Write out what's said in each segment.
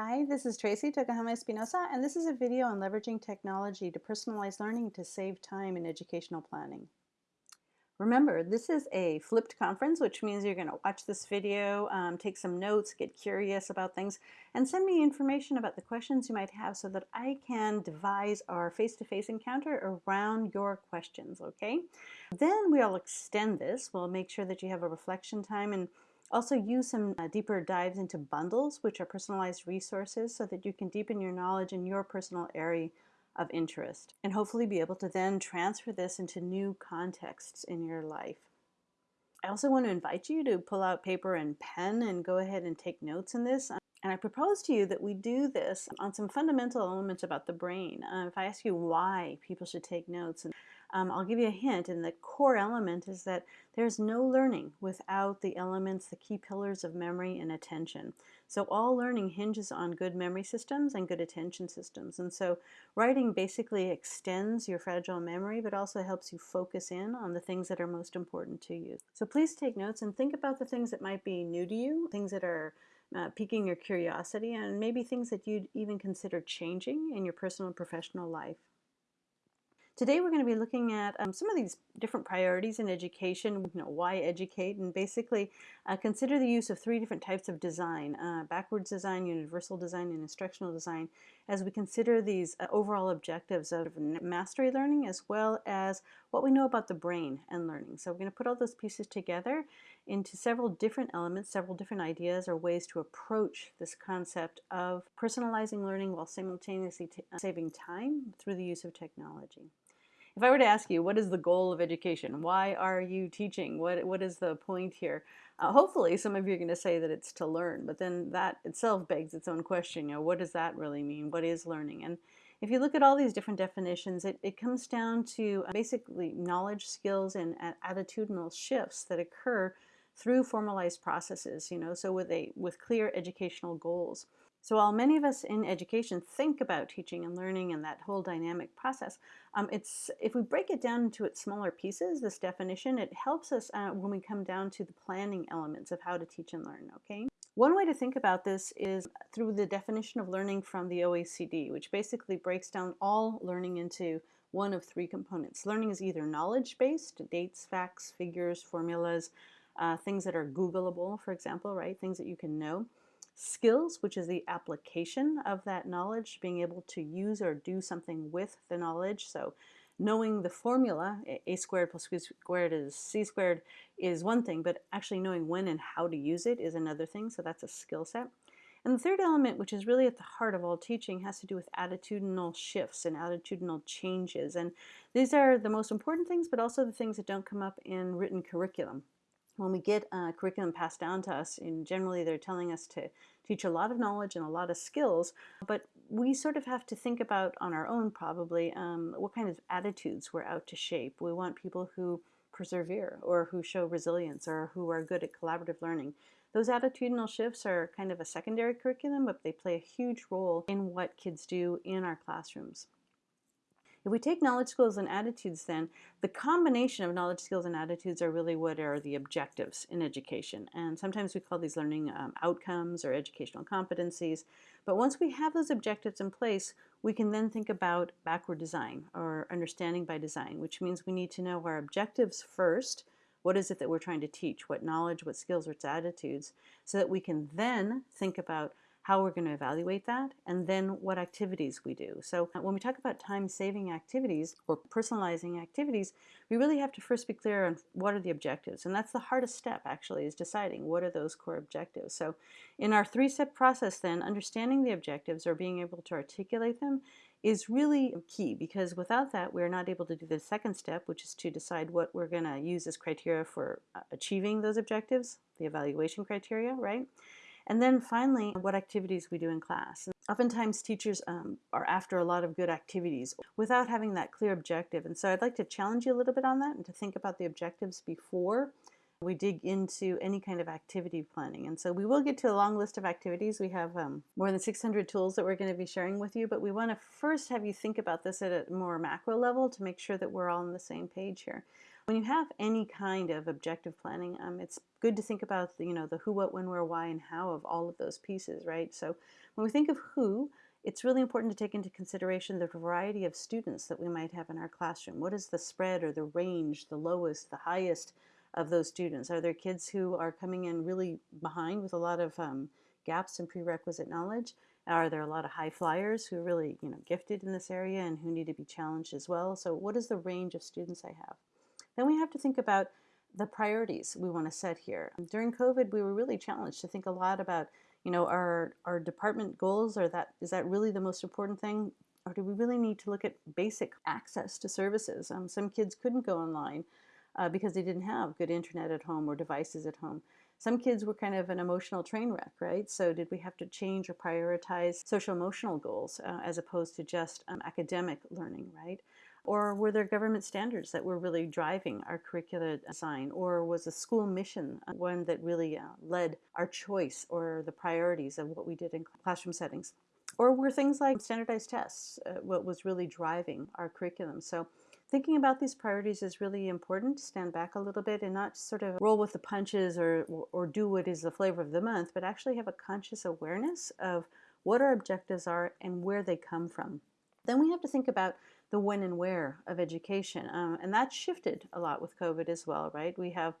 Hi, this is Tracey Tokuhama Espinosa, and this is a video on leveraging technology to personalize learning to save time in educational planning. Remember, this is a flipped conference, which means you're going to watch this video, um, take some notes, get curious about things, and send me information about the questions you might have so that I can devise our face-to-face -face encounter around your questions, okay? Then we'll extend this. We'll make sure that you have a reflection time and also use some uh, deeper dives into bundles, which are personalized resources so that you can deepen your knowledge in your personal area of interest and hopefully be able to then transfer this into new contexts in your life. I also want to invite you to pull out paper and pen and go ahead and take notes in this. And I propose to you that we do this on some fundamental elements about the brain. Uh, if I ask you why people should take notes, and um, I'll give you a hint, and the core element is that there's no learning without the elements, the key pillars of memory and attention. So all learning hinges on good memory systems and good attention systems. And so writing basically extends your fragile memory, but also helps you focus in on the things that are most important to you. So please take notes and think about the things that might be new to you, things that are uh, piquing your curiosity, and maybe things that you'd even consider changing in your personal and professional life. Today we're going to be looking at um, some of these different priorities in education, you know, why educate, and basically uh, consider the use of three different types of design, uh, backwards design, universal design, and instructional design, as we consider these uh, overall objectives of mastery learning as well as what we know about the brain and learning. So we're going to put all those pieces together into several different elements, several different ideas or ways to approach this concept of personalizing learning while simultaneously saving time through the use of technology. If I were to ask you, what is the goal of education? Why are you teaching? What, what is the point here? Uh, hopefully, some of you are going to say that it's to learn, but then that itself begs its own question. You know, what does that really mean? What is learning? And if you look at all these different definitions, it, it comes down to basically knowledge, skills, and attitudinal shifts that occur through formalized processes, you know, so with a with clear educational goals. So while many of us in education think about teaching and learning and that whole dynamic process, um, it's if we break it down into its smaller pieces, this definition, it helps us uh, when we come down to the planning elements of how to teach and learn, okay? One way to think about this is through the definition of learning from the OECD, which basically breaks down all learning into one of three components. Learning is either knowledge-based, dates, facts, figures, formulas, uh, things that are Googleable, for example, right? Things that you can know skills, which is the application of that knowledge, being able to use or do something with the knowledge. So knowing the formula, a squared plus b squared is c squared, is one thing, but actually knowing when and how to use it is another thing. So that's a skill set. And the third element, which is really at the heart of all teaching, has to do with attitudinal shifts and attitudinal changes. And these are the most important things, but also the things that don't come up in written curriculum when we get a curriculum passed down to us, and generally they're telling us to teach a lot of knowledge and a lot of skills, but we sort of have to think about on our own probably um, what kind of attitudes we're out to shape. We want people who persevere or who show resilience or who are good at collaborative learning. Those attitudinal shifts are kind of a secondary curriculum, but they play a huge role in what kids do in our classrooms. If we take knowledge, skills, and attitudes then, the combination of knowledge, skills, and attitudes are really what are the objectives in education. And sometimes we call these learning um, outcomes or educational competencies. But once we have those objectives in place, we can then think about backward design or understanding by design, which means we need to know our objectives first, what is it that we're trying to teach? What knowledge, what skills, what attitudes, so that we can then think about how we're going to evaluate that, and then what activities we do. So when we talk about time-saving activities or personalizing activities, we really have to first be clear on what are the objectives. And that's the hardest step, actually, is deciding what are those core objectives. So in our three-step process then, understanding the objectives or being able to articulate them is really key because without that we're not able to do the second step which is to decide what we're going to use as criteria for uh, achieving those objectives the evaluation criteria right and then finally, what activities we do in class. Oftentimes teachers um, are after a lot of good activities without having that clear objective. And so I'd like to challenge you a little bit on that and to think about the objectives before we dig into any kind of activity planning. And so we will get to a long list of activities. We have um, more than 600 tools that we're going to be sharing with you, but we want to first have you think about this at a more macro level to make sure that we're all on the same page here. When you have any kind of objective planning, um, it's good to think about the, you know the who, what, when, where, why, and how of all of those pieces, right? So when we think of who, it's really important to take into consideration the variety of students that we might have in our classroom. What is the spread or the range, the lowest, the highest of those students? Are there kids who are coming in really behind with a lot of um, gaps in prerequisite knowledge? Are there a lot of high flyers who are really you know, gifted in this area and who need to be challenged as well? So what is the range of students I have? Then we have to think about the priorities we want to set here. During COVID, we were really challenged to think a lot about, you know, our, our department goals, or that is that really the most important thing? Or do we really need to look at basic access to services? Um, some kids couldn't go online uh, because they didn't have good internet at home or devices at home. Some kids were kind of an emotional train wreck, right? So did we have to change or prioritize social emotional goals uh, as opposed to just um, academic learning, right? Or were there government standards that were really driving our curricula design? Or was a school mission uh, one that really uh, led our choice or the priorities of what we did in classroom settings? Or were things like standardized tests uh, what was really driving our curriculum? So thinking about these priorities is really important stand back a little bit and not sort of roll with the punches or, or do what is the flavor of the month, but actually have a conscious awareness of what our objectives are and where they come from. Then we have to think about the when and where of education. Um, and that shifted a lot with COVID as well, right? We have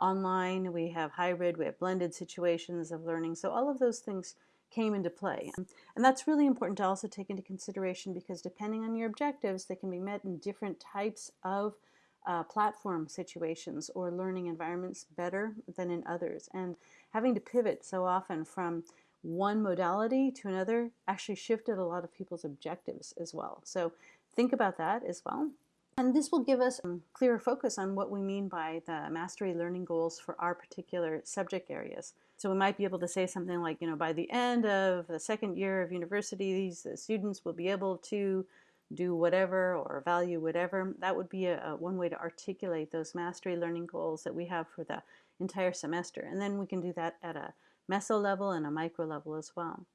online, we have hybrid, we have blended situations of learning. So all of those things came into play. And that's really important to also take into consideration because depending on your objectives, they can be met in different types of uh, platform situations or learning environments better than in others. And having to pivot so often from one modality to another actually shifted a lot of people's objectives as well. So think about that as well. And this will give us a clearer focus on what we mean by the mastery learning goals for our particular subject areas. So we might be able to say something like, you know, by the end of the second year of university, these students will be able to do whatever or value whatever. That would be a, a, one way to articulate those mastery learning goals that we have for the entire semester. And then we can do that at a meso level and a micro level as well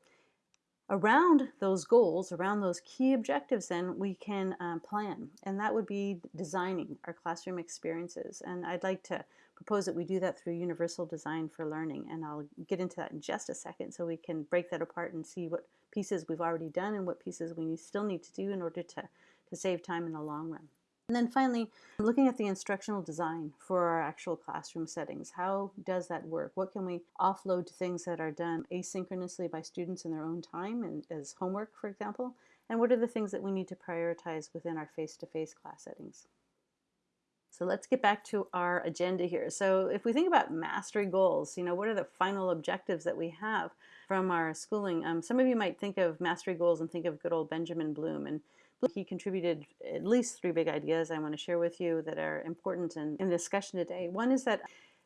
around those goals, around those key objectives, then we can um, plan. And that would be designing our classroom experiences. And I'd like to propose that we do that through universal design for learning. And I'll get into that in just a second so we can break that apart and see what pieces we've already done and what pieces we still need to do in order to, to save time in the long run. And then finally, looking at the instructional design for our actual classroom settings. How does that work? What can we offload to things that are done asynchronously by students in their own time and as homework, for example? And what are the things that we need to prioritize within our face-to-face -face class settings? So let's get back to our agenda here. So if we think about mastery goals, you know, what are the final objectives that we have from our schooling? Um, some of you might think of mastery goals and think of good old Benjamin Bloom. And he contributed at least three big ideas I want to share with you that are important in, in the discussion today. One is that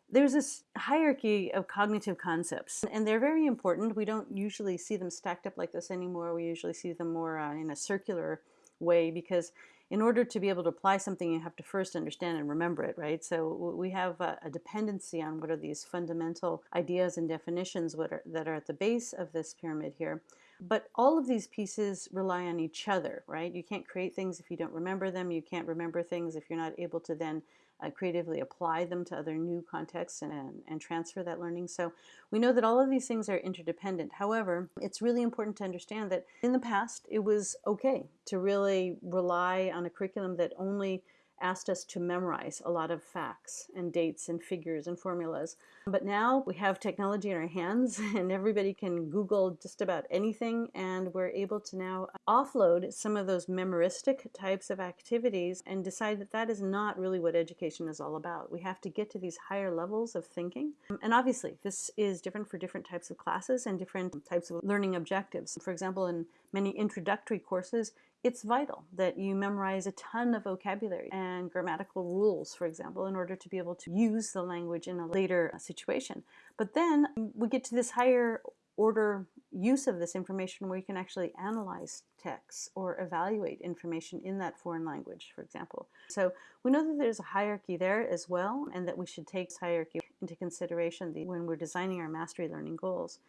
there's this hierarchy of cognitive concepts, and they're very important. We don't usually see them stacked up like this anymore. We usually see them more uh, in a circular way because in order to be able to apply something, you have to first understand and remember it, right? So we have a, a dependency on what are these fundamental ideas and definitions are, that are at the base of this pyramid here. But all of these pieces rely on each other, right? You can't create things if you don't remember them. You can't remember things if you're not able to then uh, creatively apply them to other new contexts and, and transfer that learning. So we know that all of these things are interdependent. However, it's really important to understand that in the past, it was okay to really rely on a curriculum that only asked us to memorize a lot of facts and dates and figures and formulas. But now we have technology in our hands and everybody can Google just about anything and we're able to now offload some of those memoristic types of activities and decide that that is not really what education is all about. We have to get to these higher levels of thinking. And obviously this is different for different types of classes and different types of learning objectives. For example, in many introductory courses, it's vital that you memorize a ton of vocabulary and grammatical rules, for example, in order to be able to use the language in a later uh, situation. But then mm, we get to this higher order use of this information where you can actually analyze texts or evaluate information in that foreign language, for example. So we know that there's a hierarchy there as well and that we should take this hierarchy into consideration when we're designing our mastery learning goals.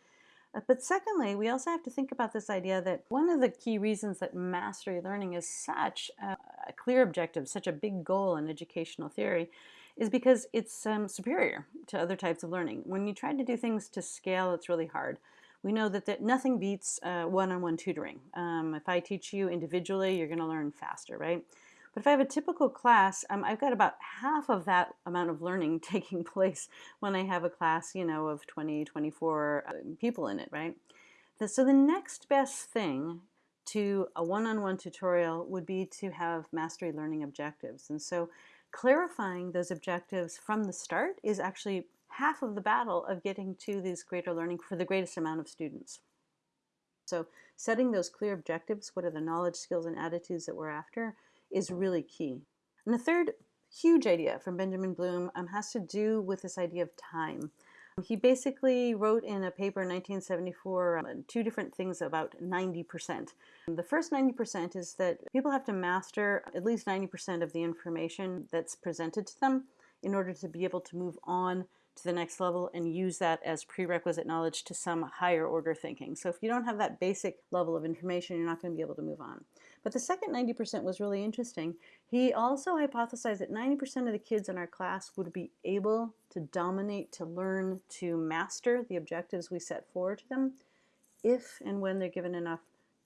Uh, but secondly, we also have to think about this idea that one of the key reasons that mastery learning is such a, a clear objective, such a big goal in educational theory, is because it's um, superior to other types of learning. When you try to do things to scale, it's really hard. We know that, that nothing beats uh, one-on-one tutoring. Um, if I teach you individually, you're going to learn faster, right? But if I have a typical class, um, I've got about half of that amount of learning taking place when I have a class, you know, of 20, 24 uh, people in it, right? So the next best thing to a one-on-one -on -one tutorial would be to have mastery learning objectives. And so clarifying those objectives from the start is actually half of the battle of getting to this greater learning for the greatest amount of students. So setting those clear objectives, what are the knowledge, skills, and attitudes that we're after, is really key. And the third huge idea from Benjamin Bloom um, has to do with this idea of time. He basically wrote in a paper in 1974 um, two different things about 90%. The first 90% is that people have to master at least 90% of the information that's presented to them in order to be able to move on to the next level and use that as prerequisite knowledge to some higher order thinking. So if you don't have that basic level of information, you're not going to be able to move on. But the second 90% was really interesting. He also hypothesized that 90% of the kids in our class would be able to dominate, to learn, to master the objectives we set forward to them if and when they're given enough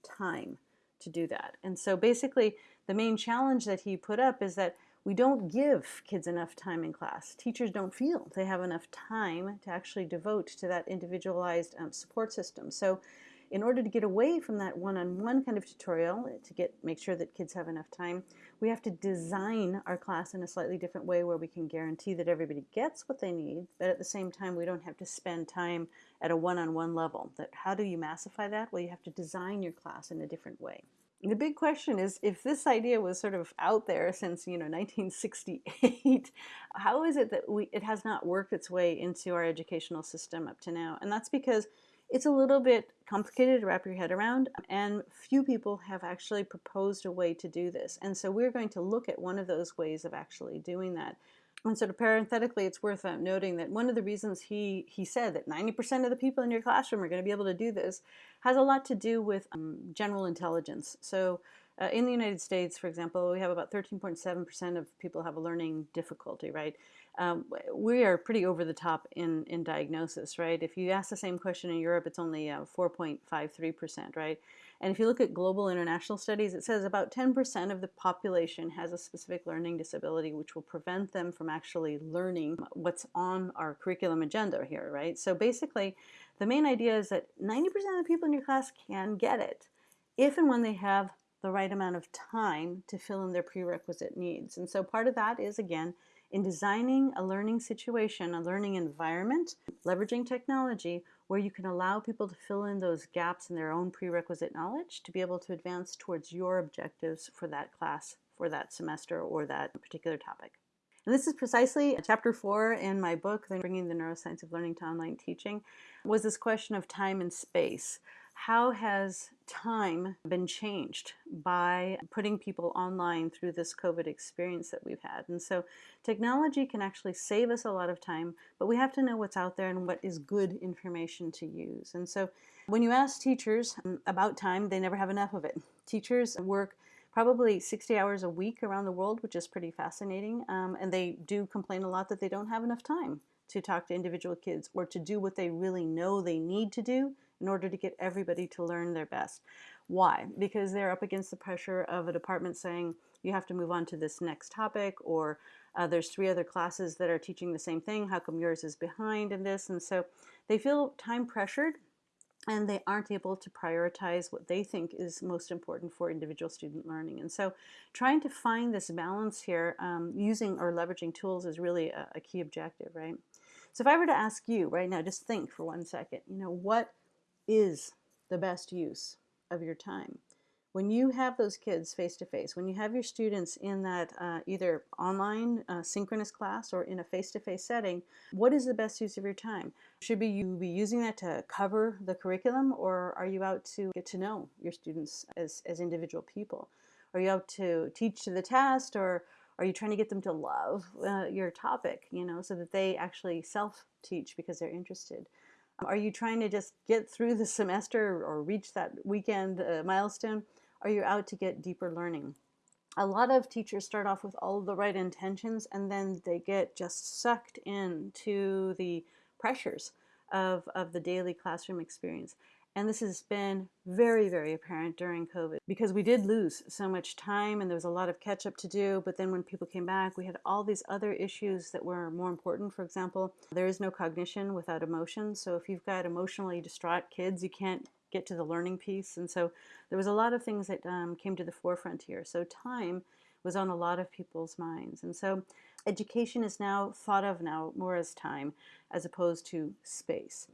time to do that. And so basically the main challenge that he put up is that we don't give kids enough time in class. Teachers don't feel they have enough time to actually devote to that individualized um, support system. So in order to get away from that one-on-one -on -one kind of tutorial, eh, to get make sure that kids have enough time, we have to design our class in a slightly different way where we can guarantee that everybody gets what they need, but at the same time we don't have to spend time at a one-on-one -on -one level. That How do you massify that? Well, you have to design your class in a different way. The big question is if this idea was sort of out there since you know 1968, how is it that we it has not worked its way into our educational system up to now? And that's because it's a little bit complicated to wrap your head around and few people have actually proposed a way to do this. And so we're going to look at one of those ways of actually doing that. And sort of parenthetically, it's worth uh, noting that one of the reasons he, he said that 90% of the people in your classroom are going to be able to do this has a lot to do with um, general intelligence. So uh, in the United States, for example, we have about 13.7% of people have a learning difficulty, right? Um, we are pretty over the top in, in diagnosis, right? If you ask the same question in Europe, it's only 4.53%, uh, right? And if you look at global international studies, it says about 10% of the population has a specific learning disability, which will prevent them from actually learning what's on our curriculum agenda here, right? So basically, the main idea is that 90% of the people in your class can get it if and when they have the right amount of time to fill in their prerequisite needs. And so part of that is, again, in designing a learning situation, a learning environment, leveraging technology where you can allow people to fill in those gaps in their own prerequisite knowledge to be able to advance towards your objectives for that class, for that semester, or that particular topic. And this is precisely chapter four in my book, Bringing the Neuroscience of Learning to Online Teaching, was this question of time and space how has time been changed by putting people online through this COVID experience that we've had? And so technology can actually save us a lot of time, but we have to know what's out there and what is good information to use. And so when you ask teachers um, about time, they never have enough of it. Teachers work probably 60 hours a week around the world, which is pretty fascinating. Um, and they do complain a lot that they don't have enough time to talk to individual kids or to do what they really know they need to do in order to get everybody to learn their best. Why? Because they're up against the pressure of a department saying you have to move on to this next topic or uh, there's three other classes that are teaching the same thing. How come yours is behind in this? And so they feel time pressured and they aren't able to prioritize what they think is most important for individual student learning. And so trying to find this balance here um, using or leveraging tools is really a, a key objective, right? So if I were to ask you right now, just think for one second, you know, what is the best use of your time. When you have those kids face to face, when you have your students in that uh, either online uh, synchronous class or in a face to face setting, what is the best use of your time? Should be you be using that to cover the curriculum or are you out to get to know your students as, as individual people? Are you out to teach to the test or are you trying to get them to love uh, your topic, you know, so that they actually self-teach because they're interested? Are you trying to just get through the semester or reach that weekend uh, milestone? Are you out to get deeper learning? A lot of teachers start off with all the right intentions and then they get just sucked into the pressures of, of the daily classroom experience. And this has been very, very apparent during COVID because we did lose so much time and there was a lot of catch up to do. But then when people came back, we had all these other issues that were more important. For example, there is no cognition without emotion. So if you've got emotionally distraught kids, you can't get to the learning piece. And so there was a lot of things that um, came to the forefront here. So time was on a lot of people's minds. And so education is now thought of now more as time as opposed to space.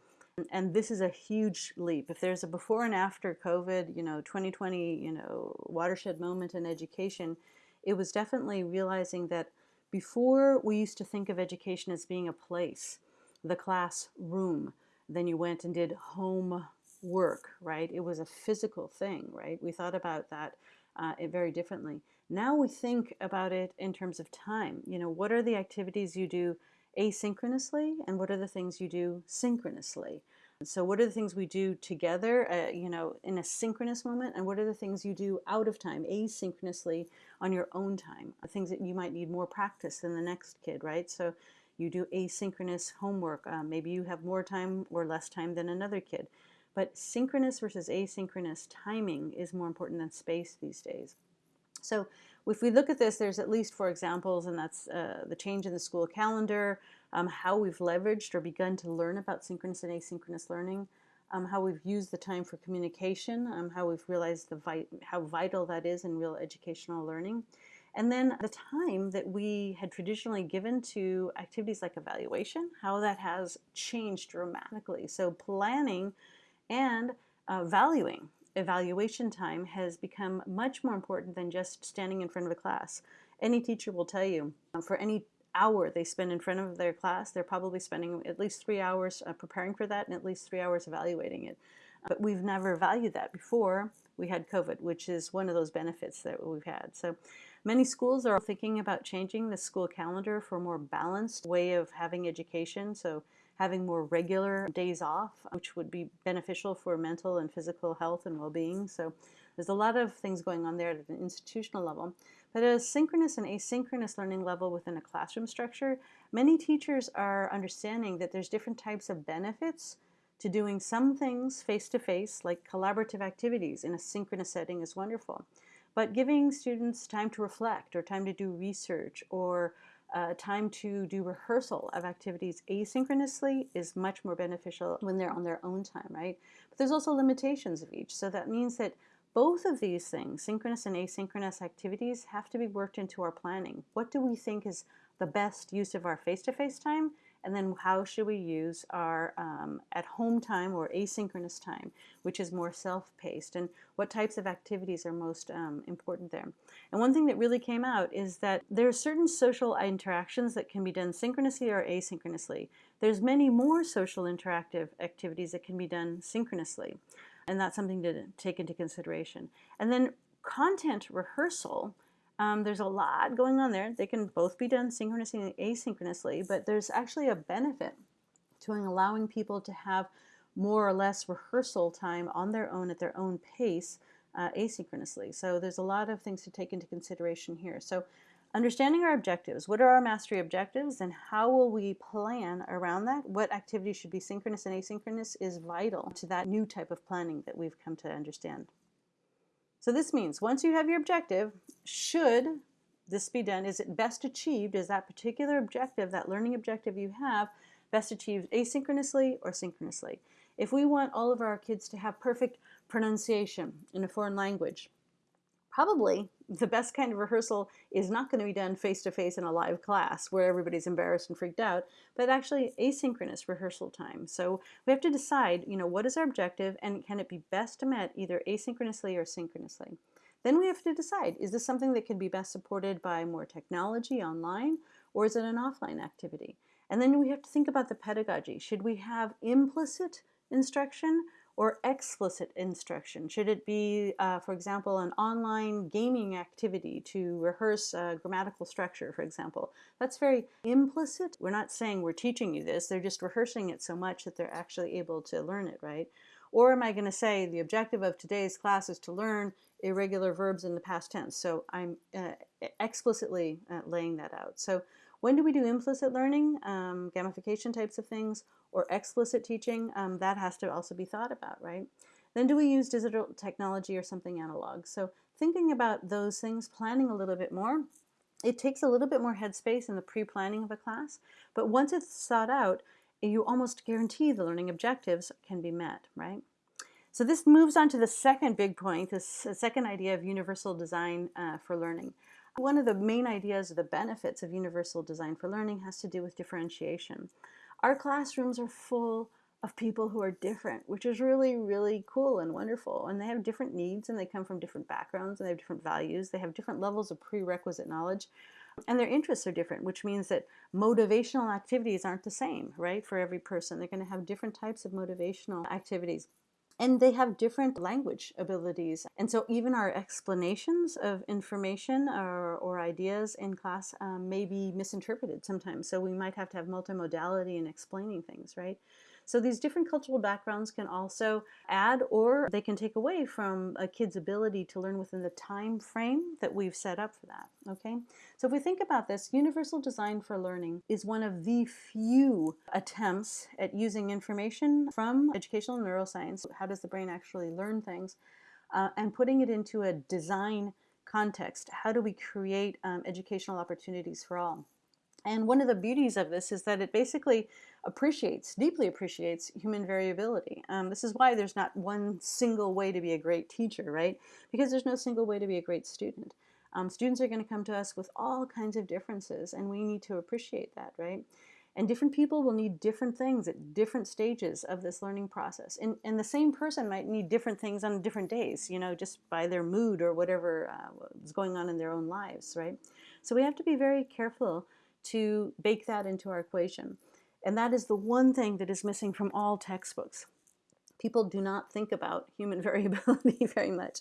And this is a huge leap. If there's a before and after COVID, you know, 2020, you know, watershed moment in education, it was definitely realizing that before we used to think of education as being a place, the classroom, then you went and did home work, right? It was a physical thing, right? We thought about that uh, very differently. Now we think about it in terms of time. You know, what are the activities you do asynchronously and what are the things you do synchronously. So what are the things we do together, uh, you know, in a synchronous moment, and what are the things you do out of time, asynchronously on your own time, things that you might need more practice than the next kid, right? So you do asynchronous homework. Uh, maybe you have more time or less time than another kid. But synchronous versus asynchronous timing is more important than space these days. So if we look at this, there's at least four examples, and that's uh, the change in the school calendar, um, how we've leveraged or begun to learn about synchronous and asynchronous learning, um, how we've used the time for communication, um, how we've realized the vi how vital that is in real educational learning, and then the time that we had traditionally given to activities like evaluation, how that has changed dramatically. So planning and uh, valuing evaluation time has become much more important than just standing in front of a class. Any teacher will tell you uh, for any hour they spend in front of their class, they're probably spending at least three hours uh, preparing for that and at least three hours evaluating it. But we've never valued that before we had COVID, which is one of those benefits that we've had. So many schools are thinking about changing the school calendar for a more balanced way of having education. So having more regular days off, which would be beneficial for mental and physical health and well-being. So there's a lot of things going on there at an institutional level. But at a synchronous and asynchronous learning level within a classroom structure, many teachers are understanding that there's different types of benefits to doing some things face-to-face, -face, like collaborative activities in a synchronous setting is wonderful. But giving students time to reflect or time to do research or uh, time to do rehearsal of activities asynchronously is much more beneficial when they're on their own time, right? But there's also limitations of each. So that means that both of these things, synchronous and asynchronous activities, have to be worked into our planning. What do we think is the best use of our face-to-face -face time? And then how should we use our um, at-home time or asynchronous time, which is more self-paced, and what types of activities are most um, important there. And one thing that really came out is that there are certain social interactions that can be done synchronously or asynchronously. There's many more social interactive activities that can be done synchronously, and that's something to take into consideration. And then content rehearsal um, there's a lot going on there. They can both be done synchronously and asynchronously, but there's actually a benefit to allowing people to have more or less rehearsal time on their own at their own pace uh, asynchronously. So there's a lot of things to take into consideration here. So understanding our objectives. What are our mastery objectives and how will we plan around that? What activities should be synchronous and asynchronous is vital to that new type of planning that we've come to understand. So this means once you have your objective, should this be done? Is it best achieved? Is that particular objective, that learning objective you have, best achieved asynchronously or synchronously? If we want all of our kids to have perfect pronunciation in a foreign language, probably the best kind of rehearsal is not going to be done face-to-face -face in a live class where everybody's embarrassed and freaked out, but actually asynchronous rehearsal time. So we have to decide, you know, what is our objective and can it be best met either asynchronously or synchronously. Then we have to decide, is this something that can be best supported by more technology online or is it an offline activity? And then we have to think about the pedagogy. Should we have implicit instruction or explicit instruction? Should it be, uh, for example, an online gaming activity to rehearse grammatical structure, for example? That's very implicit. We're not saying we're teaching you this, they're just rehearsing it so much that they're actually able to learn it, right? Or am I going to say the objective of today's class is to learn irregular verbs in the past tense? So I'm uh, explicitly uh, laying that out. So when do we do implicit learning, um, gamification types of things, or explicit teaching? Um, that has to also be thought about, right? Then do we use digital technology or something analog? So thinking about those things, planning a little bit more, it takes a little bit more headspace in the pre-planning of a class, but once it's thought out, you almost guarantee the learning objectives can be met, right? So this moves on to the second big point, this second idea of universal design uh, for learning. One of the main ideas or the benefits of universal design for learning has to do with differentiation. Our classrooms are full of people who are different, which is really, really cool and wonderful. And they have different needs and they come from different backgrounds and they have different values. They have different levels of prerequisite knowledge and their interests are different, which means that motivational activities aren't the same, right, for every person. They're going to have different types of motivational activities and they have different language abilities. And so even our explanations of information or, or ideas in class um, may be misinterpreted sometimes. So we might have to have multimodality in explaining things, right? So these different cultural backgrounds can also add or they can take away from a kid's ability to learn within the time frame that we've set up for that, okay? So if we think about this, universal design for learning is one of the few attempts at using information from educational neuroscience, how does the brain actually learn things, uh, and putting it into a design context. How do we create um, educational opportunities for all? And one of the beauties of this is that it basically appreciates, deeply appreciates human variability. Um, this is why there's not one single way to be a great teacher, right? Because there's no single way to be a great student. Um, students are going to come to us with all kinds of differences, and we need to appreciate that, right? And different people will need different things at different stages of this learning process. And, and the same person might need different things on different days, you know, just by their mood or whatever uh, is going on in their own lives, right? So we have to be very careful to bake that into our equation. And that is the one thing that is missing from all textbooks. People do not think about human variability very much.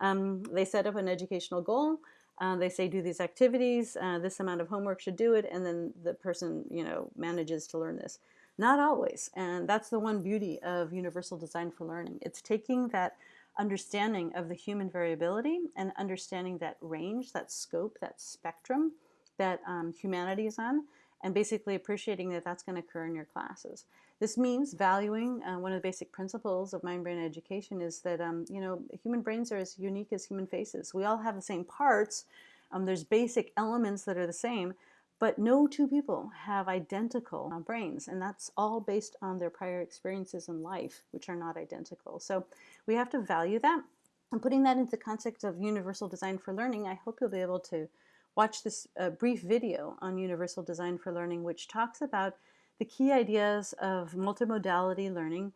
Um, they set up an educational goal. Uh, they say do these activities, uh, this amount of homework should do it, and then the person you know manages to learn this. Not always, and that's the one beauty of universal design for learning. It's taking that understanding of the human variability and understanding that range, that scope, that spectrum, that um, humanity is on and basically appreciating that that's going to occur in your classes. This means valuing uh, one of the basic principles of mind-brain education is that um, you know human brains are as unique as human faces. We all have the same parts. Um, there's basic elements that are the same, but no two people have identical uh, brains, and that's all based on their prior experiences in life, which are not identical. So we have to value that. And putting that into the context of universal design for learning, I hope you'll be able to watch this uh, brief video on Universal Design for Learning, which talks about the key ideas of multimodality learning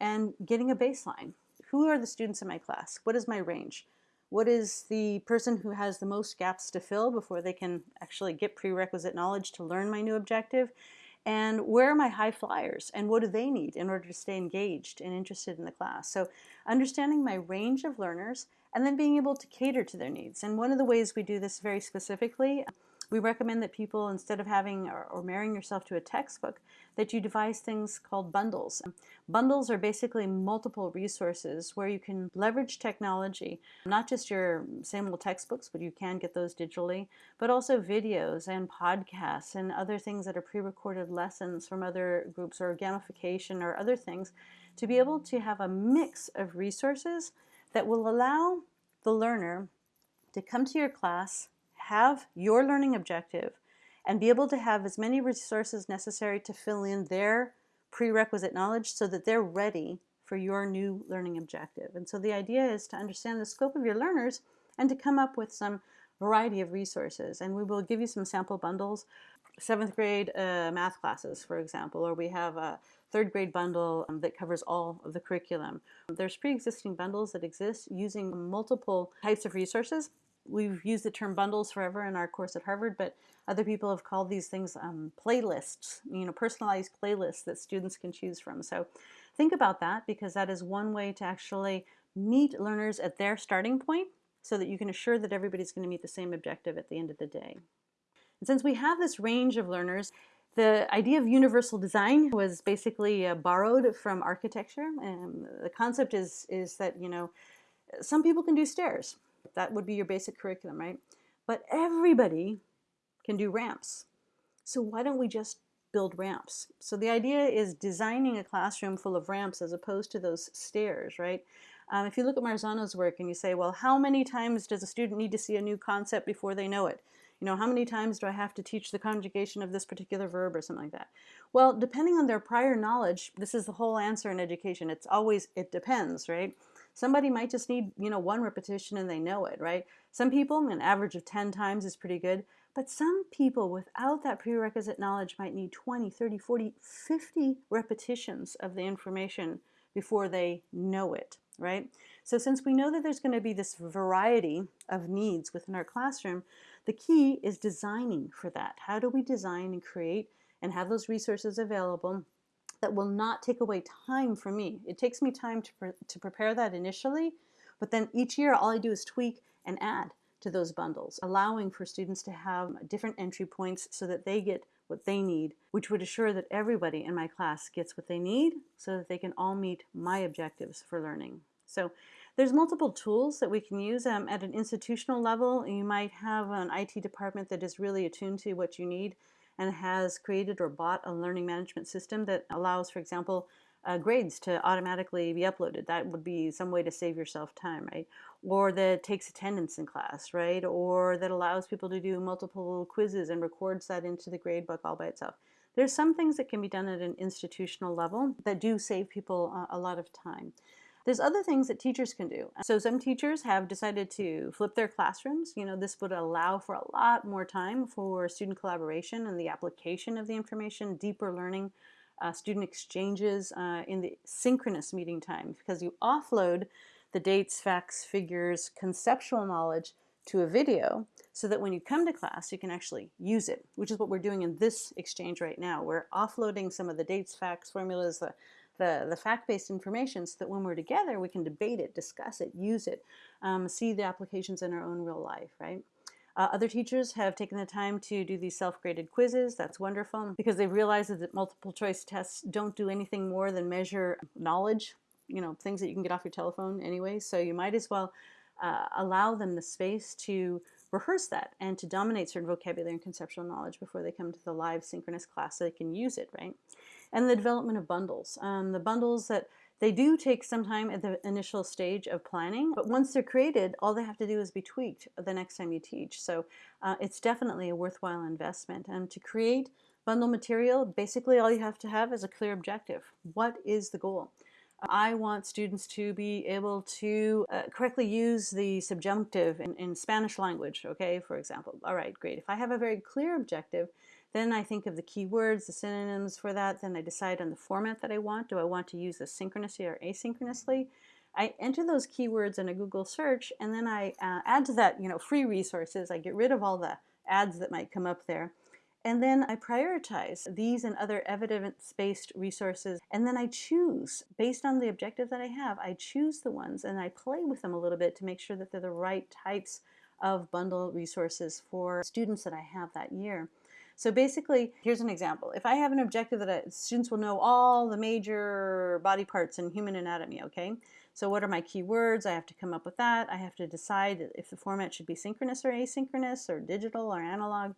and getting a baseline. Who are the students in my class? What is my range? What is the person who has the most gaps to fill before they can actually get prerequisite knowledge to learn my new objective? And where are my high flyers and what do they need in order to stay engaged and interested in the class? So understanding my range of learners and then being able to cater to their needs. And one of the ways we do this very specifically, we recommend that people, instead of having or, or, marrying yourself to a textbook, that you devise things called bundles. Bundles are basically multiple resources where you can leverage technology, not just your same old textbooks, but you can get those digitally, but also videos and podcasts and other things that are pre-recorded lessons from other groups or gamification or other things to be able to have a mix of resources that will allow the learner to come to your class, have your learning objective, and be able to have as many resources necessary to fill in their prerequisite knowledge so that they're ready for your new learning objective. And so the idea is to understand the scope of your learners and to come up with some variety of resources. And we will give you some sample bundles, seventh grade uh, math classes, for example, or we have a third grade bundle um, that covers all of the curriculum. There's pre-existing bundles that exist using multiple types of resources. We've used the term bundles forever in our course at Harvard, but other people have called these things um, playlists, you know, personalized playlists that students can choose from. So think about that because that is one way to actually meet learners at their starting point so that you can assure that everybody's going to meet the same objective at the end of the day. And since we have this range of learners, the idea of universal design was basically uh, borrowed from architecture. And the concept is, is that, you know, some people can do stairs. That would be your basic curriculum, right? But everybody can do ramps. So why don't we just build ramps? So the idea is designing a classroom full of ramps as opposed to those stairs, right? Um, if you look at Marzano's work and you say, well, how many times does a student need to see a new concept before they know it? You know, how many times do I have to teach the conjugation of this particular verb or something like that? Well, depending on their prior knowledge, this is the whole answer in education. It's always, it depends, right? Somebody might just need, you know, one repetition and they know it, right? Some people, an average of 10 times is pretty good. But some people without that prerequisite knowledge might need 20, 30, 40, 50 repetitions of the information before they know it, right? So since we know that there's going to be this variety of needs within our classroom, the key is designing for that. How do we design and create and have those resources available that will not take away time from me? It takes me time to, pre to prepare that initially, but then each year all I do is tweak and add to those bundles, allowing for students to have different entry points so that they get what they need, which would assure that everybody in my class gets what they need so that they can all meet my objectives for learning. So there's multiple tools that we can use um, at an institutional level. You might have an IT department that is really attuned to what you need and has created or bought a learning management system that allows, for example, uh, grades to automatically be uploaded. That would be some way to save yourself time, right? Or that takes attendance in class, right? Or that allows people to do multiple quizzes and records that into the grade book all by itself. There's some things that can be done at an institutional level that do save people uh, a lot of time. There's other things that teachers can do. So some teachers have decided to flip their classrooms. You know, this would allow for a lot more time for student collaboration and the application of the information, deeper learning, uh, student exchanges uh, in the synchronous meeting time because you offload the dates, facts, figures, conceptual knowledge to a video so that when you come to class you can actually use it, which is what we're doing in this exchange right now. We're offloading some of the dates, facts, formulas, the the, the fact-based information so that when we're together we can debate it, discuss it, use it, um, see the applications in our own real life, right? Uh, other teachers have taken the time to do these self-graded quizzes. That's wonderful because they've realized that multiple choice tests don't do anything more than measure knowledge, you know, things that you can get off your telephone anyway. So you might as well uh, allow them the space to rehearse that and to dominate certain vocabulary and conceptual knowledge before they come to the live synchronous class so they can use it, right? And the development of bundles. Um, the bundles that they do take some time at the initial stage of planning, but once they're created, all they have to do is be tweaked the next time you teach. So uh, it's definitely a worthwhile investment. And to create bundle material, basically all you have to have is a clear objective. What is the goal? I want students to be able to uh, correctly use the subjunctive in, in Spanish language, okay, for example. All right, great. If I have a very clear objective, then I think of the keywords, the synonyms for that. Then I decide on the format that I want. Do I want to use this synchronously or asynchronously? I enter those keywords in a Google search and then I uh, add to that, you know, free resources. I get rid of all the ads that might come up there. And then I prioritize these and other evidence-based resources. And then I choose, based on the objective that I have, I choose the ones and I play with them a little bit to make sure that they're the right types of bundle resources for students that I have that year. So basically, here's an example. If I have an objective that I, students will know all the major body parts in human anatomy, okay? So what are my keywords? I have to come up with that. I have to decide if the format should be synchronous or asynchronous or digital or analog.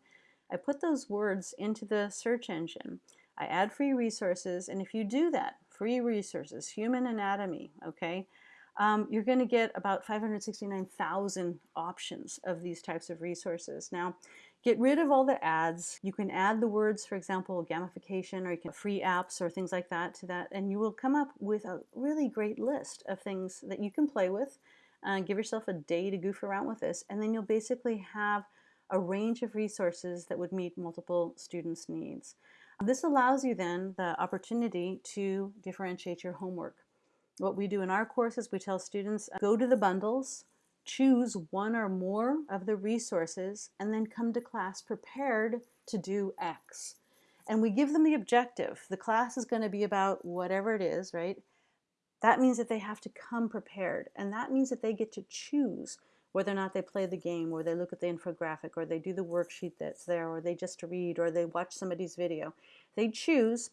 I put those words into the search engine. I add free resources, and if you do that, free resources, human anatomy, okay, um, you're going to get about 569,000 options of these types of resources. Now, Get rid of all the ads. You can add the words, for example, gamification or you can free apps or things like that to that, and you will come up with a really great list of things that you can play with. Uh, give yourself a day to goof around with this, and then you'll basically have a range of resources that would meet multiple students' needs. This allows you then the opportunity to differentiate your homework. What we do in our courses, we tell students, go to the bundles, choose one or more of the resources, and then come to class prepared to do X. and we give them the objective. The class is going to be about whatever it is, right? That means that they have to come prepared, and that means that they get to choose whether or not they play the game, or they look at the infographic, or they do the worksheet that's there, or they just read, or they watch somebody's video. They choose,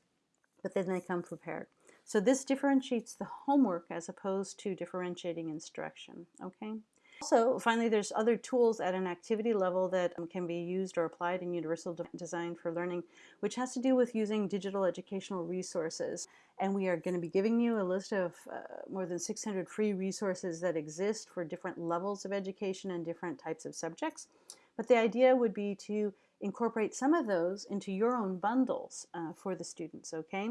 but then they come prepared. So this differentiates the homework as opposed to differentiating instruction, okay? Also, finally, there's other tools at an activity level that um, can be used or applied in Universal Design for Learning, which has to do with using digital educational resources. And we are going to be giving you a list of uh, more than 600 free resources that exist for different levels of education and different types of subjects. But the idea would be to incorporate some of those into your own bundles uh, for the students, okay?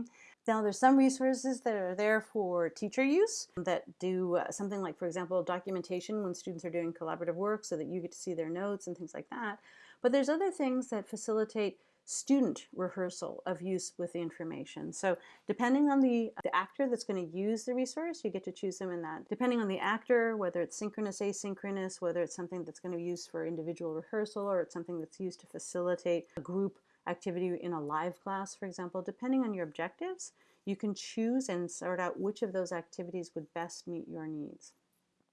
Now there's some resources that are there for teacher use that do uh, something like, for example, documentation when students are doing collaborative work so that you get to see their notes and things like that. But there's other things that facilitate student rehearsal of use with the information. So depending on the, the actor that's going to use the resource, you get to choose them in that. Depending on the actor, whether it's synchronous, asynchronous, whether it's something that's going to be used for individual rehearsal or it's something that's used to facilitate a group activity in a live class, for example, depending on your objectives, you can choose and sort out which of those activities would best meet your needs.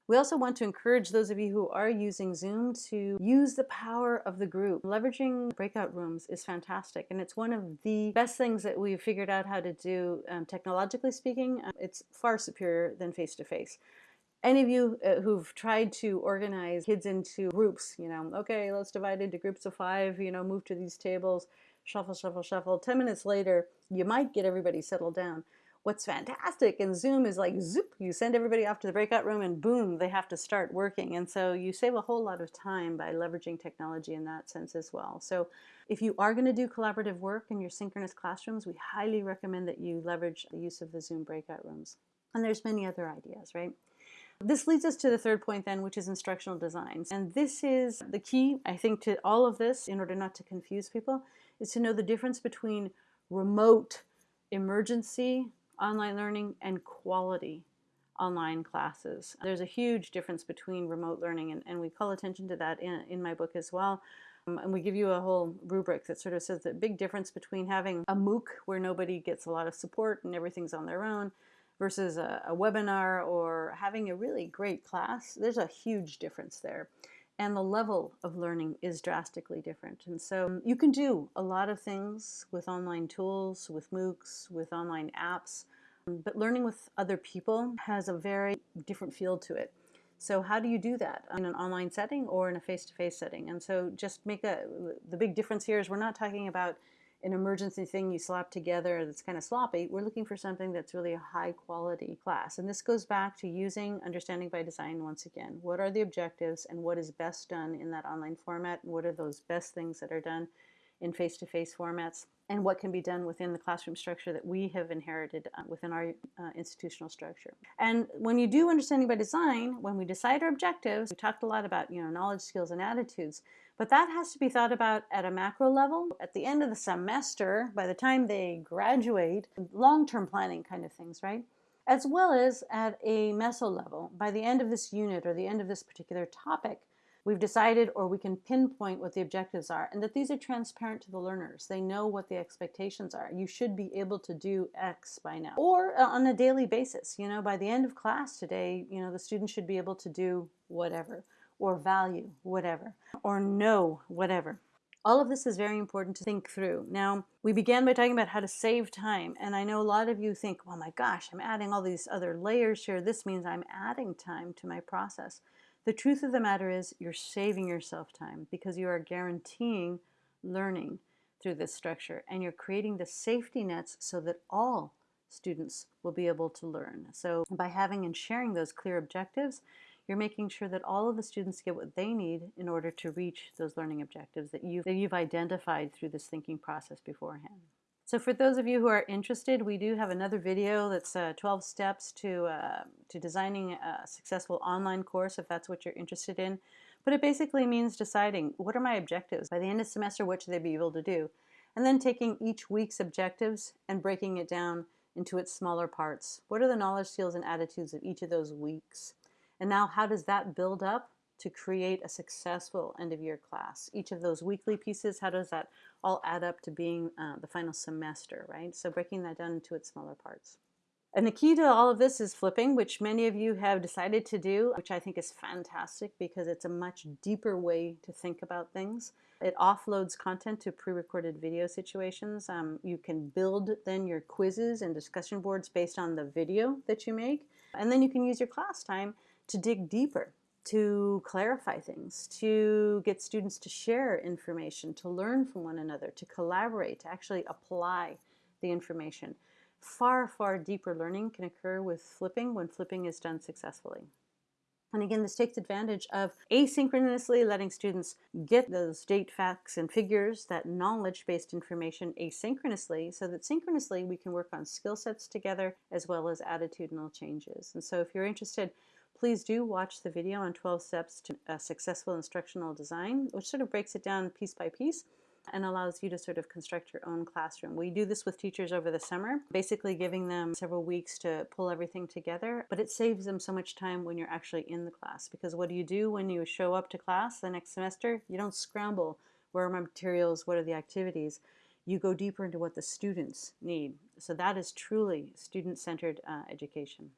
We also want to encourage those of you who are using Zoom to use the power of the group. Leveraging breakout rooms is fantastic and it's one of the best things that we've figured out how to do um, technologically speaking. Um, it's far superior than face-to-face. -face. Any of you uh, who've tried to organize kids into groups, you know, okay, let's divide into groups of five, you know, move to these tables, shuffle, shuffle, shuffle. 10 minutes later, you might get everybody settled down. What's fantastic in Zoom is like zoop, you send everybody off to the breakout room and boom, they have to start working. And so you save a whole lot of time by leveraging technology in that sense as well. So if you are going to do collaborative work in your synchronous classrooms, we highly recommend that you leverage the use of the Zoom breakout rooms. And there's many other ideas, right? This leads us to the third point then, which is instructional designs. And this is the key, I think, to all of this in order not to confuse people, is to know the difference between remote emergency online learning and quality online classes. There's a huge difference between remote learning and, and we call attention to that in, in my book as well. Um, and we give you a whole rubric that sort of says the big difference between having a MOOC where nobody gets a lot of support and everything's on their own versus a, a webinar or having a really great class. There's a huge difference there and the level of learning is drastically different. And so um, you can do a lot of things with online tools, with MOOCs, with online apps, um, but learning with other people has a very different feel to it. So how do you do that in an online setting or in a face-to-face -face setting? And so just make a, the big difference here is we're not talking about an emergency thing you slap together that's kind of sloppy. We're looking for something that's really a high quality class. And this goes back to using understanding by design once again. What are the objectives and what is best done in that online format? What are those best things that are done in face-to-face -face formats? And what can be done within the classroom structure that we have inherited uh, within our uh, institutional structure. And when you do understanding by design, when we decide our objectives, we talked a lot about you know knowledge, skills, and attitudes. But that has to be thought about at a macro level. At the end of the semester, by the time they graduate, long-term planning kind of things, right? As well as at a meso level. By the end of this unit or the end of this particular topic, we've decided or we can pinpoint what the objectives are and that these are transparent to the learners. They know what the expectations are. You should be able to do X by now. Or uh, on a daily basis, you know, by the end of class today, you know, the student should be able to do whatever or value whatever or know whatever. All of this is very important to think through. Now, we began by talking about how to save time, and I know a lot of you think, oh my gosh, I'm adding all these other layers here. This means I'm adding time to my process. The truth of the matter is you're saving yourself time because you are guaranteeing learning through this structure and you're creating the safety nets so that all students will be able to learn. So by having and sharing those clear objectives, you're making sure that all of the students get what they need in order to reach those learning objectives that you've, that you've identified through this thinking process beforehand. So for those of you who are interested, we do have another video that's uh, 12 steps to, uh, to designing a successful online course if that's what you're interested in. But it basically means deciding what are my objectives? By the end of semester, what should they be able to do? And then taking each week's objectives and breaking it down into its smaller parts. What are the knowledge, skills, and attitudes of each of those weeks? And now how does that build up to create a successful end of year class. Each of those weekly pieces, how does that all add up to being uh, the final semester, right? So breaking that down into its smaller parts. And the key to all of this is flipping, which many of you have decided to do, which I think is fantastic because it's a much deeper way to think about things. It offloads content to pre-recorded video situations. Um, you can build then your quizzes and discussion boards based on the video that you make. And then you can use your class time to dig deeper, to clarify things, to get students to share information, to learn from one another, to collaborate, to actually apply the information. Far, far deeper learning can occur with flipping when flipping is done successfully. And again, this takes advantage of asynchronously letting students get those date facts and figures, that knowledge-based information asynchronously, so that synchronously we can work on skill sets together as well as attitudinal changes. And so if you're interested, please do watch the video on 12 steps to a successful instructional design, which sort of breaks it down piece by piece and allows you to sort of construct your own classroom. We do this with teachers over the summer, basically giving them several weeks to pull everything together, but it saves them so much time when you're actually in the class because what do you do when you show up to class the next semester? You don't scramble, where are my materials, what are the activities? You go deeper into what the students need. So that is truly student-centered uh, education.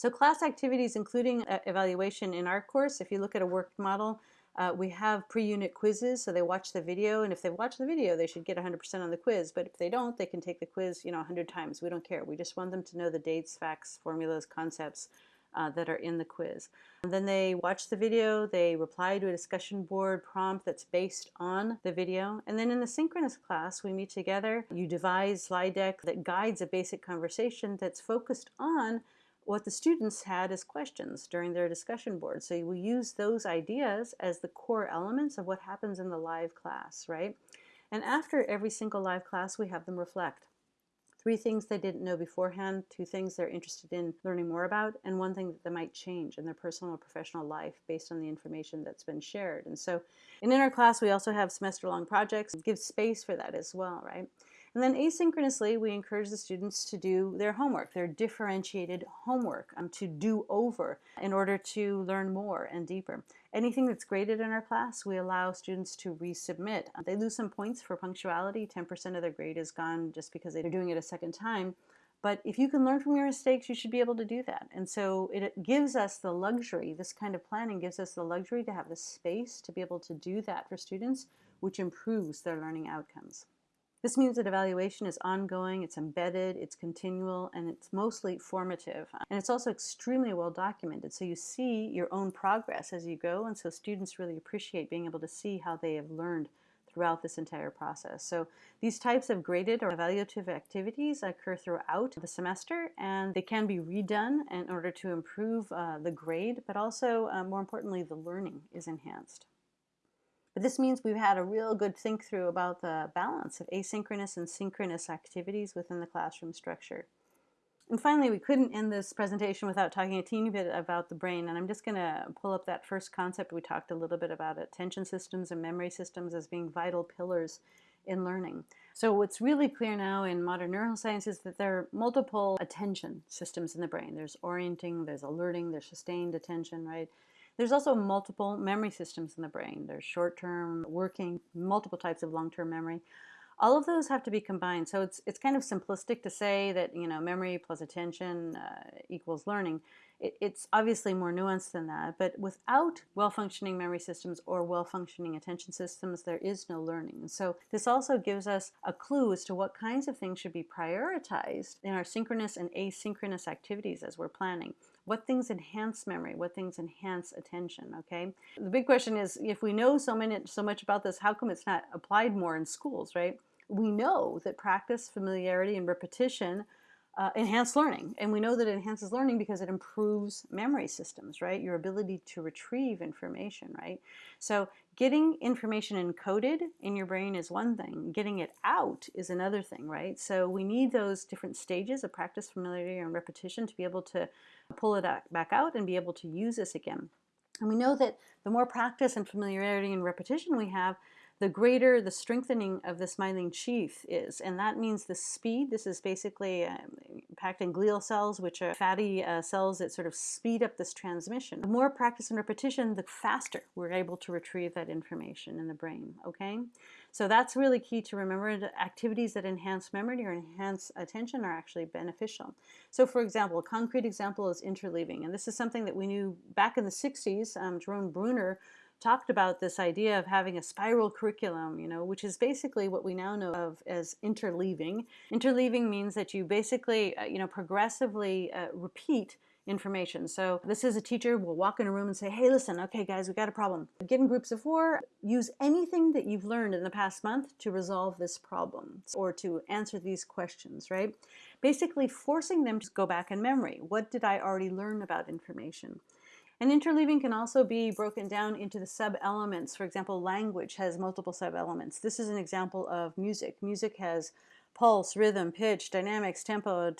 So class activities, including uh, evaluation in our course, if you look at a work model, uh, we have pre-unit quizzes, so they watch the video, and if they watch the video, they should get 100% on the quiz. But if they don't, they can take the quiz, you know, 100 times. We don't care. We just want them to know the dates, facts, formulas, concepts uh, that are in the quiz. And then they watch the video, they reply to a discussion board prompt that's based on the video. And then in the synchronous class, we meet together. You devise slide deck that guides a basic conversation that's focused on what the students had as questions during their discussion board. So we use those ideas as the core elements of what happens in the live class, right? And after every single live class, we have them reflect. Three things they didn't know beforehand, two things they're interested in learning more about, and one thing that they might change in their personal or professional life based on the information that's been shared. And so in our class, we also have semester-long projects. It gives space for that as well, right? And then asynchronously, we encourage the students to do their homework, their differentiated homework, um, to do over in order to learn more and deeper. Anything that's graded in our class, we allow students to resubmit. They lose some points for punctuality. 10% of their grade is gone just because they're doing it a second time. But if you can learn from your mistakes, you should be able to do that. And so it gives us the luxury, this kind of planning gives us the luxury to have the space to be able to do that for students, which improves their learning outcomes. This means that evaluation is ongoing, it's embedded, it's continual, and it's mostly formative. And it's also extremely well documented, so you see your own progress as you go, and so students really appreciate being able to see how they have learned throughout this entire process. So these types of graded or evaluative activities occur throughout the semester and they can be redone in order to improve uh, the grade, but also uh, more importantly, the learning is enhanced. But this means we've had a real good think through about the balance of asynchronous and synchronous activities within the classroom structure. And finally, we couldn't end this presentation without talking a teeny bit about the brain. And I'm just going to pull up that first concept. We talked a little bit about attention systems and memory systems as being vital pillars in learning. So what's really clear now in modern neuroscience is that there are multiple attention systems in the brain. There's orienting, there's alerting, there's sustained attention, right? There's also multiple memory systems in the brain. There's short-term, working, multiple types of long-term memory. All of those have to be combined. So it's, it's kind of simplistic to say that, you know, memory plus attention uh, equals learning. It, it's obviously more nuanced than that, but without well-functioning memory systems or well-functioning attention systems, there is no learning. So this also gives us a clue as to what kinds of things should be prioritized in our synchronous and asynchronous activities as we're planning. What things enhance memory? What things enhance attention? Okay. The big question is, if we know so many, so much about this, how come it's not applied more in schools, right? We know that practice, familiarity, and repetition uh, enhance learning. And we know that it enhances learning because it improves memory systems, right? Your ability to retrieve information, right? So getting information encoded in your brain is one thing. Getting it out is another thing, right? So we need those different stages of practice, familiarity, and repetition to be able to pull it back out and be able to use this again. And we know that the more practice and familiarity and repetition we have, the greater the strengthening of the myelin sheath is. And that means the speed. This is basically um, impacting glial cells, which are fatty uh, cells that sort of speed up this transmission. The more practice and repetition, the faster we're able to retrieve that information in the brain, okay? So that's really key to remember. The activities that enhance memory or enhance attention are actually beneficial. So for example, a concrete example is interleaving. And this is something that we knew back in the 60s. Um, Jerome Bruner talked about this idea of having a spiral curriculum, you know, which is basically what we now know of as interleaving. Interleaving means that you basically, uh, you know, progressively uh, repeat information. So this is a teacher will walk in a room and say, hey, listen, okay, guys, we got a problem. Get in groups of four, use anything that you've learned in the past month to resolve this problem or to answer these questions, right? Basically forcing them to go back in memory. What did I already learn about information? And interleaving can also be broken down into the sub-elements. For example, language has multiple sub-elements. This is an example of music. Music has pulse, rhythm, pitch, dynamics, tempo,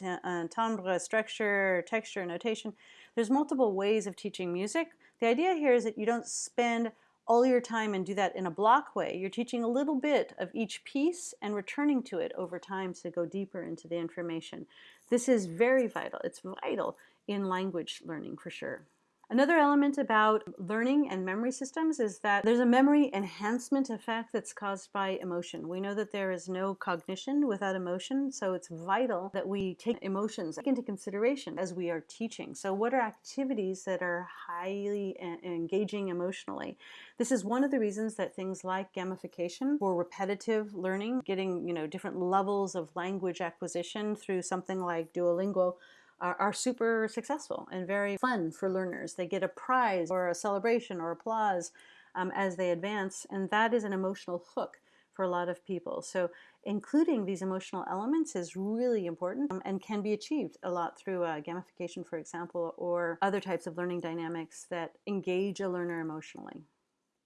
timbre, structure, texture, notation. There's multiple ways of teaching music. The idea here is that you don't spend all your time and do that in a block way. You're teaching a little bit of each piece and returning to it over time to go deeper into the information. This is very vital. It's vital in language learning for sure. Another element about learning and memory systems is that there's a memory enhancement effect that's caused by emotion. We know that there is no cognition without emotion, so it's vital that we take emotions into consideration as we are teaching. So what are activities that are highly engaging emotionally? This is one of the reasons that things like gamification or repetitive learning, getting you know different levels of language acquisition through something like Duolingo are, are super successful and very fun for learners. They get a prize or a celebration or applause um, as they advance, and that is an emotional hook for a lot of people. So including these emotional elements is really important um, and can be achieved a lot through uh, gamification, for example, or other types of learning dynamics that engage a learner emotionally.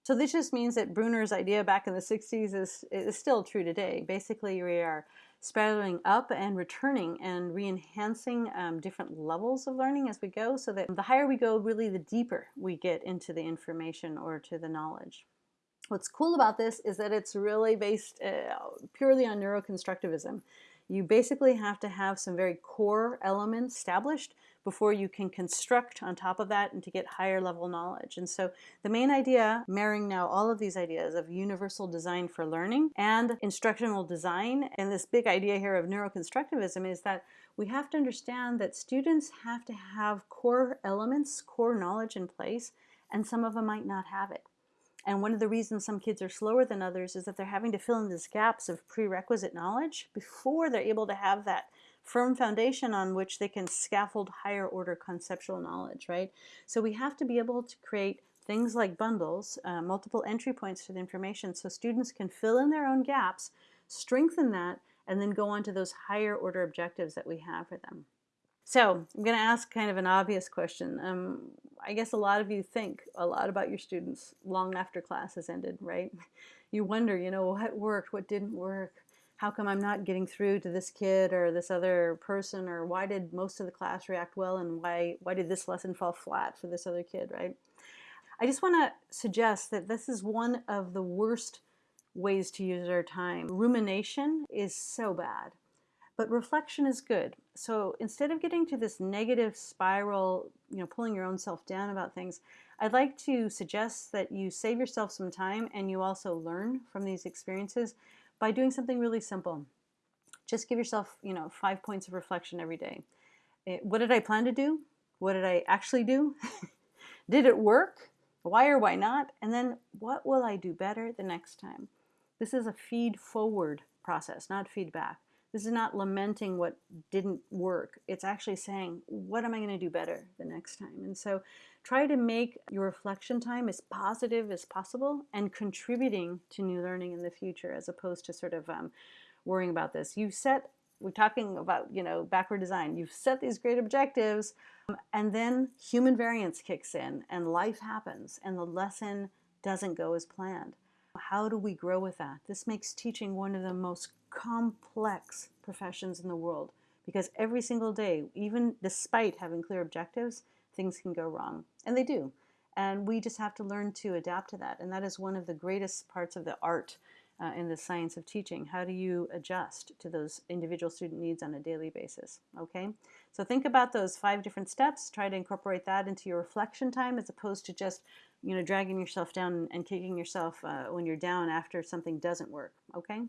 So this just means that Bruner's idea back in the 60s is, is still true today. Basically, we are spiraling up and returning and re-enhancing um, different levels of learning as we go so that the higher we go, really the deeper we get into the information or to the knowledge. What's cool about this is that it's really based uh, purely on neuroconstructivism. You basically have to have some very core elements established before you can construct on top of that and to get higher level knowledge. And so the main idea, marrying now all of these ideas of universal design for learning and instructional design, and this big idea here of neuroconstructivism is that we have to understand that students have to have core elements, core knowledge in place, and some of them might not have it. And one of the reasons some kids are slower than others is that they're having to fill in these gaps of prerequisite knowledge before they're able to have that firm foundation on which they can scaffold higher order conceptual knowledge, right? So we have to be able to create things like bundles, uh, multiple entry points to the information so students can fill in their own gaps, strengthen that, and then go on to those higher order objectives that we have for them. So I'm going to ask kind of an obvious question. Um, I guess a lot of you think a lot about your students long after class has ended, right? You wonder, you know, what worked, what didn't work, how come I'm not getting through to this kid or this other person or why did most of the class react well and why why did this lesson fall flat for this other kid right? I just want to suggest that this is one of the worst ways to use our time. Rumination is so bad but reflection is good. So instead of getting to this negative spiral you know pulling your own self down about things I'd like to suggest that you save yourself some time and you also learn from these experiences by doing something really simple. Just give yourself, you know, five points of reflection every day. What did I plan to do? What did I actually do? did it work? Why or why not? And then what will I do better the next time? This is a feed forward process, not feedback. This is not lamenting what didn't work. It's actually saying, what am I going to do better the next time? And so try to make your reflection time as positive as possible and contributing to new learning in the future as opposed to sort of um, worrying about this. You set, we're talking about, you know, backward design. You've set these great objectives um, and then human variance kicks in and life happens and the lesson doesn't go as planned. How do we grow with that? This makes teaching one of the most complex professions in the world because every single day, even despite having clear objectives, things can go wrong. And they do. And we just have to learn to adapt to that. And that is one of the greatest parts of the art uh, in the science of teaching. How do you adjust to those individual student needs on a daily basis? Okay, so think about those five different steps. Try to incorporate that into your reflection time as opposed to just you know dragging yourself down and kicking yourself uh, when you're down after something doesn't work. Okay.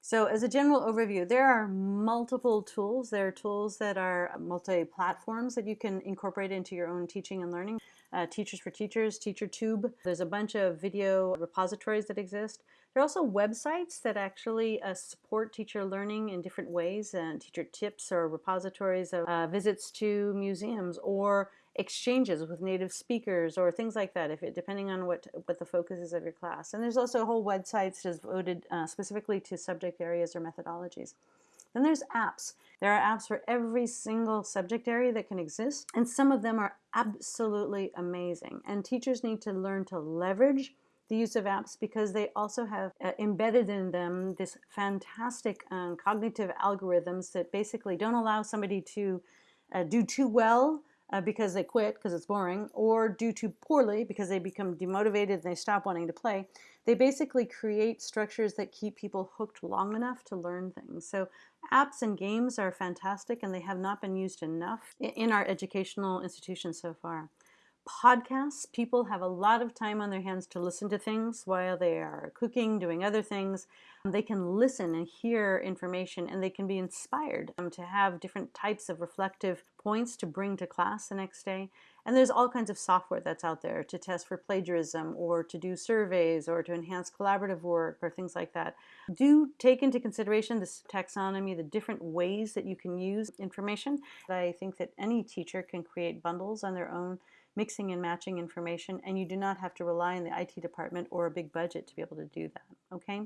So as a general overview, there are multiple tools. There are tools that are multi-platforms that you can incorporate into your own teaching and learning. Uh, Teachers for Teachers, TeacherTube. There's a bunch of video repositories that exist. There are also websites that actually uh, support teacher learning in different ways and teacher tips or repositories of uh, visits to museums or exchanges with native speakers or things like that, if it, depending on what, what the focus is of your class. And there's also whole websites devoted uh, specifically to subject areas or methodologies. Then there's apps. There are apps for every single subject area that can exist, and some of them are absolutely amazing. And teachers need to learn to leverage the use of apps because they also have uh, embedded in them this fantastic um, cognitive algorithms that basically don't allow somebody to uh, do too well uh, because they quit because it's boring or do too poorly because they become demotivated and they stop wanting to play. They basically create structures that keep people hooked long enough to learn things. So apps and games are fantastic and they have not been used enough in our educational institutions so far podcasts. People have a lot of time on their hands to listen to things while they are cooking, doing other things. They can listen and hear information and they can be inspired um, to have different types of reflective points to bring to class the next day. And there's all kinds of software that's out there to test for plagiarism or to do surveys or to enhance collaborative work or things like that. Do take into consideration this taxonomy, the different ways that you can use information. I think that any teacher can create bundles on their own mixing and matching information, and you do not have to rely on the IT department or a big budget to be able to do that, okay?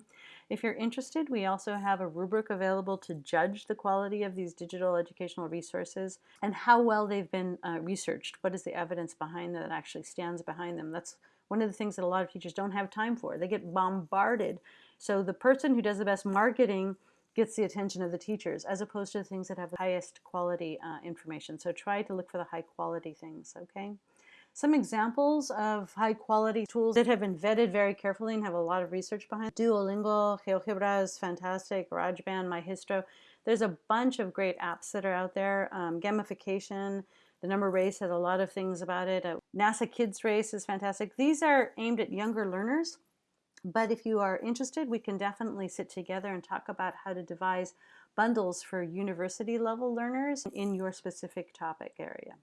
If you're interested, we also have a rubric available to judge the quality of these digital educational resources and how well they've been uh, researched. What is the evidence behind that actually stands behind them? That's one of the things that a lot of teachers don't have time for. They get bombarded. So the person who does the best marketing gets the attention of the teachers as opposed to the things that have the highest quality uh, information. So try to look for the high quality things, okay? Some examples of high quality tools that have been vetted very carefully and have a lot of research behind. Duolingo, GeoGebra is fantastic, GarageBand, MyHistro. There's a bunch of great apps that are out there. Um, gamification, the number race has a lot of things about it. Uh, NASA Kids Race is fantastic. These are aimed at younger learners, but if you are interested, we can definitely sit together and talk about how to devise bundles for university level learners in your specific topic area.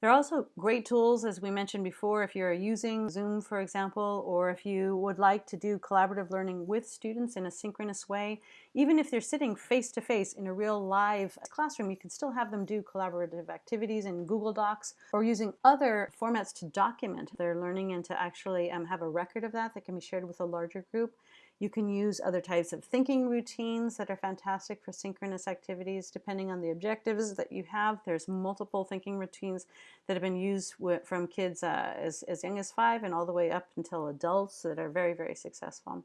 There are also great tools, as we mentioned before, if you're using Zoom, for example, or if you would like to do collaborative learning with students in a synchronous way. Even if they're sitting face-to-face -face in a real live classroom, you can still have them do collaborative activities in Google Docs or using other formats to document their learning and to actually um, have a record of that that can be shared with a larger group. You can use other types of thinking routines that are fantastic for synchronous activities depending on the objectives that you have. There's multiple thinking routines that have been used from kids uh, as, as young as five and all the way up until adults that are very, very successful.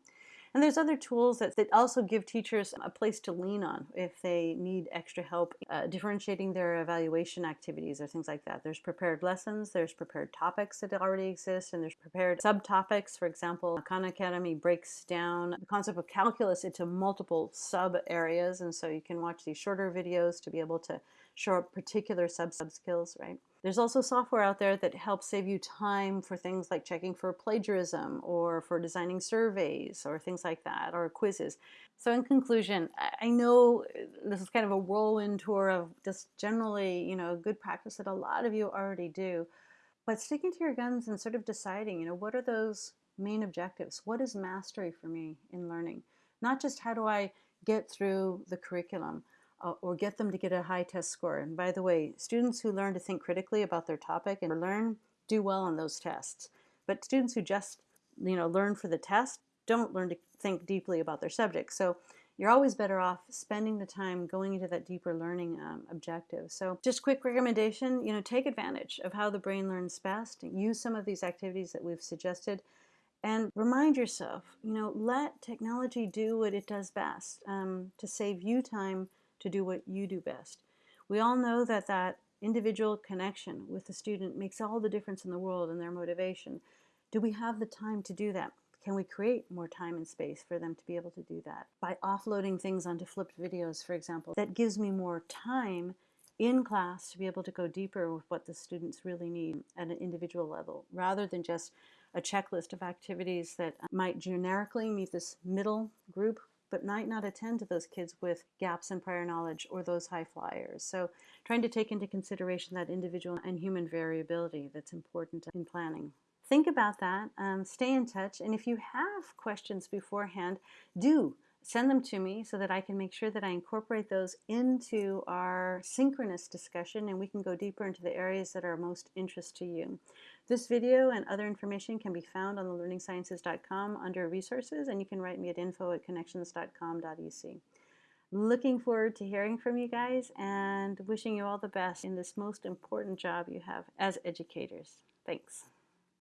And there's other tools that, that also give teachers a place to lean on if they need extra help uh, differentiating their evaluation activities or things like that. There's prepared lessons, there's prepared topics that already exist, and there's prepared subtopics. For example, Khan Academy breaks down the concept of calculus into multiple sub areas, and so you can watch these shorter videos to be able to show up particular sub sub skills, right? There's also software out there that helps save you time for things like checking for plagiarism or for designing surveys or things like that or quizzes. So in conclusion, I know uh, this is kind of a whirlwind tour of just generally, you know, good practice that a lot of you already do, but sticking to your guns and sort of deciding, you know, what are those main objectives? What is mastery for me in learning? Not just how do I get through the curriculum, uh, or get them to get a high test score. And by the way, students who learn to think critically about their topic and learn do well on those tests. But students who just you know learn for the test don't learn to think deeply about their subject. So you're always better off spending the time going into that deeper learning um, objective. So just quick recommendation, you know, take advantage of how the brain learns best. Use some of these activities that we've suggested and remind yourself, you know, let technology do what it does best um, to save you time to do what you do best. We all know that that individual connection with the student makes all the difference in the world in their motivation. Do we have the time to do that? Can we create more time and space for them to be able to do that? By offloading things onto flipped videos, for example, that gives me more time in class to be able to go deeper with what the students really need at an individual level, rather than just a checklist of activities that might generically meet this middle group but might not attend to those kids with gaps in prior knowledge or those high flyers. So trying to take into consideration that individual and human variability that's important in planning. Think about that, um, stay in touch, and if you have questions beforehand, do send them to me so that I can make sure that I incorporate those into our synchronous discussion and we can go deeper into the areas that are most interest to you. This video and other information can be found on the learningsciences.com under resources and you can write me at info at connections.com.ec. Looking forward to hearing from you guys and wishing you all the best in this most important job you have as educators. Thanks.